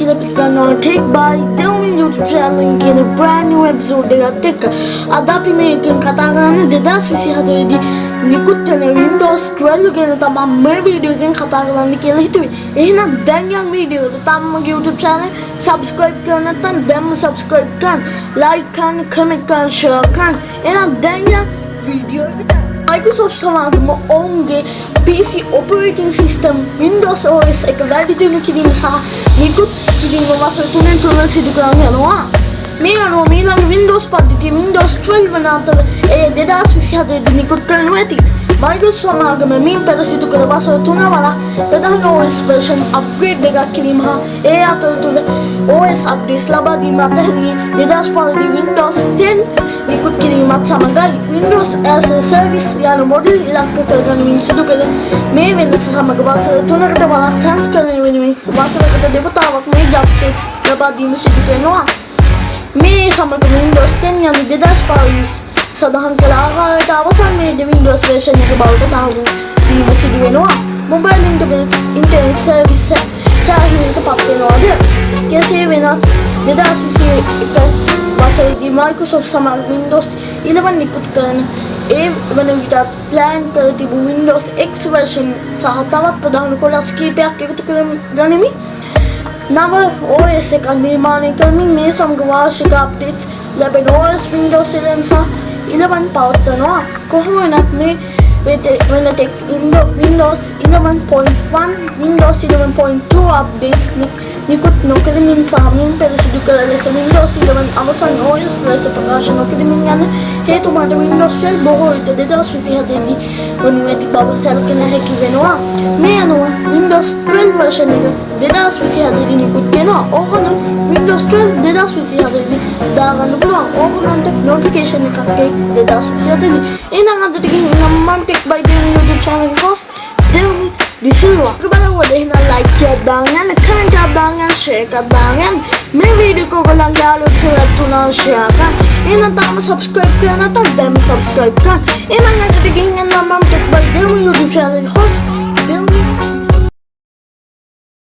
කරනවා tech by Dewamin YouTube channel කියන brand new episode එකත් එක්ක අද අපි මේකෙන් කතා කරන්නේ 2024 දී නිකුත් වෙන Windows 12 ගැන තමයි මේ වීඩියෝ එකෙන් කතා කරන්න කියලා හිතුවේ. එහෙනම් දැන් යන් වීඩියෝ එක තාම මගේ YouTube channel subscribe කරන්න නැත්නම් දැන්ම subscribe කරන්න, like කරන්න, comment කරන්න, share කරන්න. එහෙනම් දැන් යන් වීඩියෝ එකට. Microsoft සමාගම ඔවුන්ගේ PC operating system Windows OS එක වැඩි දියුණු කිරීම සහ නිකුත් කිරීම වසර තුනෙන් තුන සිදු කරන්න යනවා. මේ අනුව මීළඟ Windows පද්ධතිය Windows 12 වන අතර එය 2027 දී නිකුත් කරනු ඇති. Microsoft සමාගම මින් පෙර සිදු කළ වසර තුන වලක් ප්‍රධාන OS version upgrade එකක් කිරීම හා ඒ අතරතුර OS updates ලබා දීම අතහැරී 2005 දී Windows 10 නිකුත් කිරීමත් සමගයි Windows as a Service යන මොඩල් ඉලක්ක කරගනිමින් සිදු කළ මේ වෙනස සමග වසර තුනකට වලක් සංස්කරණය වෙනුවෙන් වසරකට දෙවතාවක් මේ updates ලබා දීම සිදු කරනවා. මේ සමග Windows 10 යන 2005 සඳහන් කළ ආකාරයට අවසානයේදී Windows version එක බවට තහවුරු වීම සිදු වෙනවා. මොබයිල් ඉන්ටර්නෙට් ඉන්ටර්නෙට් සර්විස් සෑහීමකට පත් වෙනවාද? කෙසේ වෙනත් 2021 වසරේදී Microsoft සමග Windows 11 නිකුත් කරන ඒ වන විටත් ප්ලෑන් කර තිබූ Windows X version සහ තවත් ප්‍රධාන කොටස් කිහිපයක් එකතු කර ගනිමින් නව OS එකක් නිර්මාණය කරමින් මේ සමග වාර්ෂික අප්ඩේට්ස් ලැබෙන OS Windows 11 සහ 11 පවත්වනවා. කොහොම වුණත් මේ වෙන ටෙක් Windows 11.1 Windows 11.2 අප්ඩේට්ස් නිකුත් නොකරමින් සාමයෙන් පෙර සිදු කළ ලෙස Windows 11 අවසන් OS ලෙස ප්‍රකාශ නොකිරීමෙන් යන හේතු මත Windows 12 බොහෝ විට 2027 දී වනු ඇති බව සැලකෙන හැකි වෙනවා. මේ අනුව Windows 12 version එක 2027 දී නිකුත් වෙනවා. ඕකනම් Windows 12 2027 දී දාගන්න පුළුවන්. ඕකනන්ට notification එකක් එයි 2027 දී. එහෙනම් අදට ගිහින් මම ටෙක් බයි දෙන YouTube channel එක host Disiwa Kepada wadih na like ya dangan Kan ka dangan, share ka dangan May video ko walang yalo Tulad to na share ka. Inantang mo subscribe ka na tagday subscribe ka Inang nagtigingan naman Tikbal di mo YouTube channel